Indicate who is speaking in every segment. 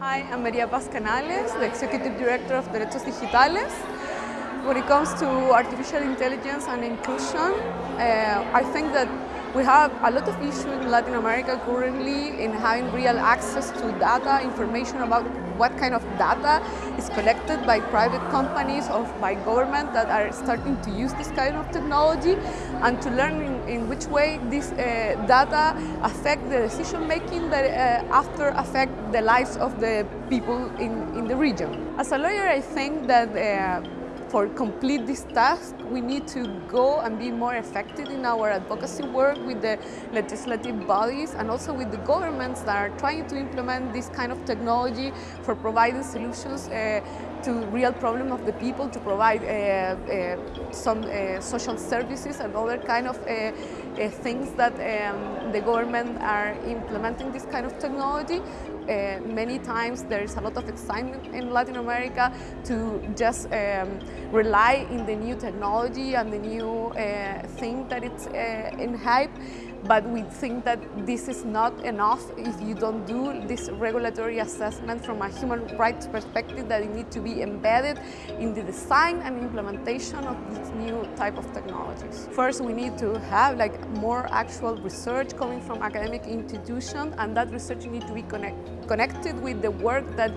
Speaker 1: Hi, I'm Maria Paz Canales, the Executive Director of Derechos Digitales. When it comes to artificial intelligence and inclusion, uh, I think that we have a lot of issues in Latin America currently in having real access to data, information about what kind of data is collected by private companies or by government that are starting to use this kind of technology and to learn in, in which way this uh, data affect the decision making that uh, after affect the lives of the people in, in the region. As a lawyer, I think that uh, for complete this task, we need to go and be more effective in our advocacy work with the legislative bodies and also with the governments that are trying to implement this kind of technology for providing solutions uh, to real problem of the people, to provide uh, uh, some uh, social services and other kind of uh, uh, things that um, the government are implementing this kind of technology. Uh, many times there is a lot of excitement in Latin America to just um, rely in the new technology and the new uh, thing that it's uh, in hype but we think that this is not enough if you don't do this regulatory assessment from a human rights perspective that it needs to be embedded in the design and implementation of these new type of technologies. First, we need to have like more actual research coming from academic institutions and that research needs to be connect, connected with the work that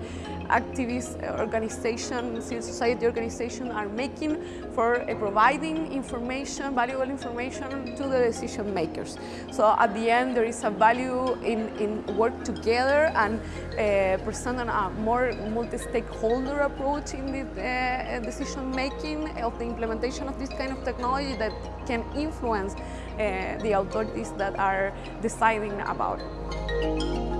Speaker 1: activist organizations, civil society organizations are making for uh, providing information, valuable information to the decision makers. So at the end there is a value in, in work together and uh, a more multi-stakeholder approach in the uh, decision making of the implementation of this kind of technology that can influence uh, the authorities that are deciding about it.